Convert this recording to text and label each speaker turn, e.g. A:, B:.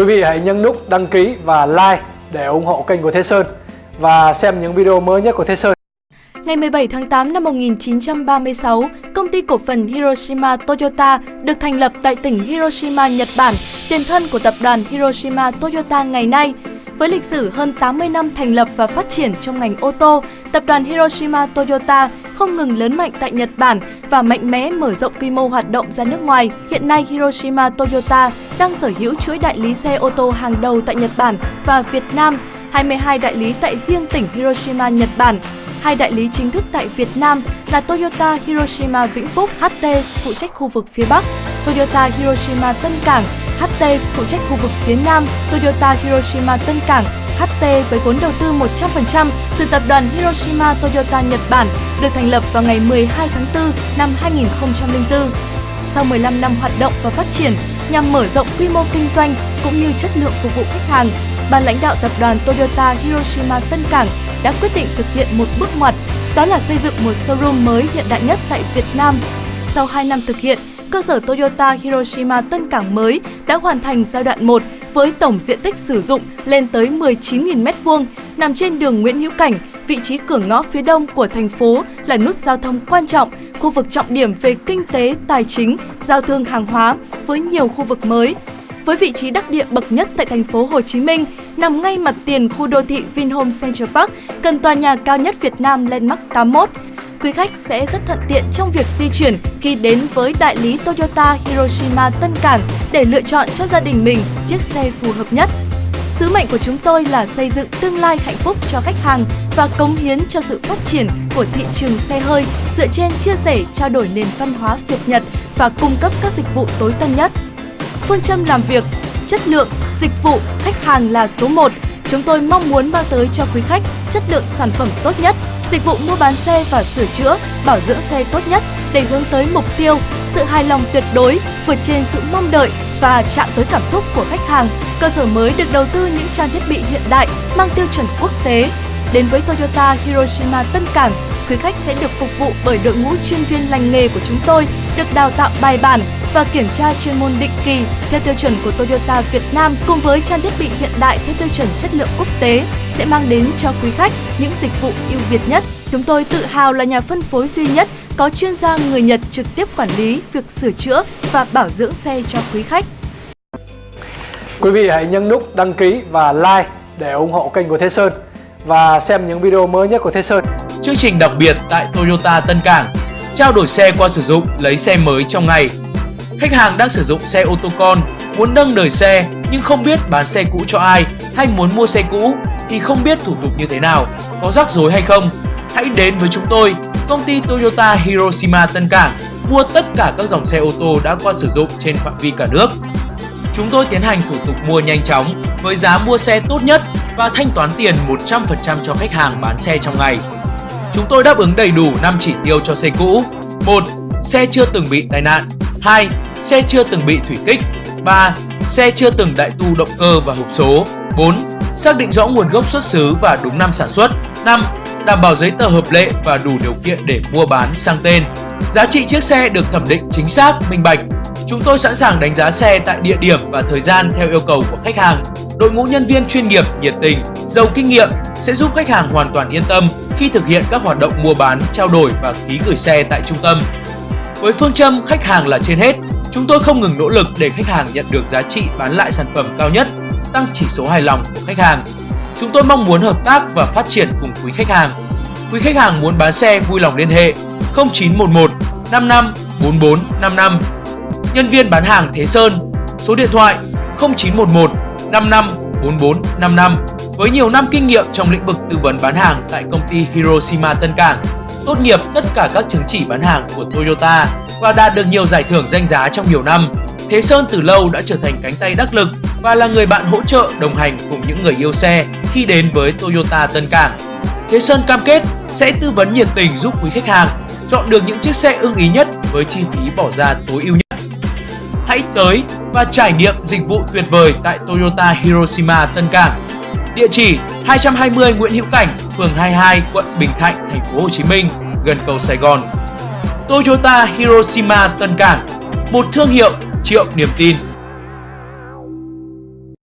A: Quý vị hãy nhấn nút đăng ký và like để ủng hộ kênh của Thế Sơn và xem những video mới nhất của Thế Sơn.
B: Ngày 17 tháng 8 năm 1936, công ty cổ phần Hiroshima Toyota được thành lập tại tỉnh Hiroshima, Nhật Bản, tiền thân của tập đoàn Hiroshima Toyota ngày nay. Với lịch sử hơn 80 năm thành lập và phát triển trong ngành ô tô, tập đoàn Hiroshima Toyota không ngừng lớn mạnh tại Nhật Bản và mạnh mẽ mở rộng quy mô hoạt động ra nước ngoài. Hiện nay, Hiroshima Toyota đang sở hữu chuỗi đại lý xe ô tô hàng đầu tại Nhật Bản và Việt Nam, 22 đại lý tại riêng tỉnh Hiroshima, Nhật Bản. Hai đại lý chính thức tại Việt Nam là Toyota Hiroshima Vĩnh Phúc HT phụ trách khu vực phía Bắc, Toyota Hiroshima Tân Cảng HT phụ trách khu vực phía Nam, Toyota Hiroshima Tân Cảng HT với vốn đầu tư 100% từ tập đoàn Hiroshima Toyota Nhật Bản được thành lập vào ngày 12 tháng 4 năm 2004. Sau 15 năm hoạt động và phát triển nhằm mở rộng quy mô kinh doanh cũng như chất lượng phục vụ khách hàng, ban lãnh đạo tập đoàn Toyota Hiroshima Tân Cảng đã quyết định thực hiện một bước ngoặt, đó là xây dựng một showroom mới hiện đại nhất tại Việt Nam. Sau 2 năm thực hiện, cơ sở Toyota Hiroshima Tân Cảng mới đã hoàn thành giai đoạn 1 với tổng diện tích sử dụng lên tới 19.000 m2, nằm trên đường Nguyễn Hữu Cảnh, vị trí cửa ngõ phía đông của thành phố là nút giao thông quan trọng, khu vực trọng điểm về kinh tế, tài chính, giao thương hàng hóa với nhiều khu vực mới. Với vị trí đắc địa bậc nhất tại thành phố Hồ Chí Minh, nằm ngay mặt tiền khu đô thị Vinhome Central Park, gần tòa nhà cao nhất Việt Nam Landmark 81, quý khách sẽ rất thuận tiện trong việc di chuyển khi đến với đại lý Toyota Hiroshima Tân Cảng để lựa chọn cho gia đình mình chiếc xe phù hợp nhất. Sứ mệnh của chúng tôi là xây dựng tương lai hạnh phúc cho khách hàng và cống hiến cho sự phát triển của thị trường xe hơi dựa trên chia sẻ trao đổi nền văn hóa Việt Nhật và cung cấp các dịch vụ tối tân nhất. Phương châm làm việc, chất lượng, dịch vụ, khách hàng là số 1. Chúng tôi mong muốn mang tới cho quý khách chất lượng sản phẩm tốt nhất dịch vụ mua bán xe và sửa chữa, bảo dưỡng xe tốt nhất để hướng tới mục tiêu sự hài lòng tuyệt đối vượt trên sự mong đợi và chạm tới cảm xúc của khách hàng. Cơ sở mới được đầu tư những trang thiết bị hiện đại mang tiêu chuẩn quốc tế. Đến với Toyota Hiroshima Tân Cảng, quý khách sẽ được phục vụ bởi đội ngũ chuyên viên lành nghề của chúng tôi, được đào tạo bài bản và kiểm tra chuyên môn định kỳ theo tiêu chuẩn của Toyota Việt Nam cùng với trang thiết bị hiện đại theo tiêu chuẩn chất lượng quốc tế sẽ mang đến cho quý khách những dịch vụ ưu việt nhất. Chúng tôi tự hào là nhà phân phối duy nhất có chuyên gia người Nhật trực tiếp quản lý việc sửa chữa và bảo dưỡng xe cho quý khách.
A: Quý vị hãy nhấn nút đăng ký và like để ủng hộ kênh của Thế Sơn và xem những video mới nhất của Thế Sơn.
C: Chương trình đặc biệt tại Toyota Tân Cảng Trao đổi xe qua sử dụng, lấy xe mới trong ngày Khách hàng đang sử dụng xe ô tô con, muốn nâng đời xe nhưng không biết bán xe cũ cho ai hay muốn mua xe cũ thì không biết thủ tục như thế nào, có rắc rối hay không. Hãy đến với chúng tôi, công ty Toyota Hiroshima Tân Cảng, mua tất cả các dòng xe ô tô đã qua sử dụng trên phạm vi cả nước. Chúng tôi tiến hành thủ tục mua nhanh chóng với giá mua xe tốt nhất và thanh toán tiền 100% cho khách hàng bán xe trong ngày. Chúng tôi đáp ứng đầy đủ 5 chỉ tiêu cho xe cũ. 1. Xe chưa từng bị tai nạn. 2 xe chưa từng bị thủy kích 3. Xe chưa từng đại tu động cơ và hộp số 4. Xác định rõ nguồn gốc xuất xứ và đúng năm sản xuất 5. Đảm bảo giấy tờ hợp lệ và đủ điều kiện để mua bán sang tên Giá trị chiếc xe được thẩm định chính xác, minh bạch Chúng tôi sẵn sàng đánh giá xe tại địa điểm và thời gian theo yêu cầu của khách hàng Đội ngũ nhân viên chuyên nghiệp, nhiệt tình, giàu kinh nghiệm sẽ giúp khách hàng hoàn toàn yên tâm khi thực hiện các hoạt động mua bán, trao đổi và ký gửi xe tại trung tâm. Với phương châm khách hàng là trên hết, Chúng tôi không ngừng nỗ lực để khách hàng nhận được giá trị bán lại sản phẩm cao nhất, tăng chỉ số hài lòng của khách hàng. Chúng tôi mong muốn hợp tác và phát triển cùng quý khách hàng. Quý khách hàng muốn bán xe vui lòng liên hệ 0911 55 44 55. Nhân viên bán hàng Thế Sơn, số điện thoại 0911 55 44 55 với nhiều năm kinh nghiệm trong lĩnh vực tư vấn bán hàng tại công ty Hiroshima Tân Cảng, tốt nghiệp tất cả các chứng chỉ bán hàng của Toyota và đạt được nhiều giải thưởng danh giá trong nhiều năm. Thế Sơn từ lâu đã trở thành cánh tay đắc lực và là người bạn hỗ trợ đồng hành cùng những người yêu xe khi đến với Toyota Tân Cảng. Thế Sơn cam kết sẽ tư vấn nhiệt tình giúp quý khách hàng chọn được những chiếc xe ưng ý nhất với chi phí bỏ ra tối ưu nhất. Hãy tới và trải nghiệm dịch vụ tuyệt vời tại Toyota Hiroshima Tân Cảng. Địa chỉ 220 Nguyễn Hữu Cảnh, phường 22, quận Bình Thạnh, thành phố Hồ Chí Minh, gần cầu Sài Gòn. Toyota Hiroshima Tân Cảng, một thương hiệu triệu niềm tin.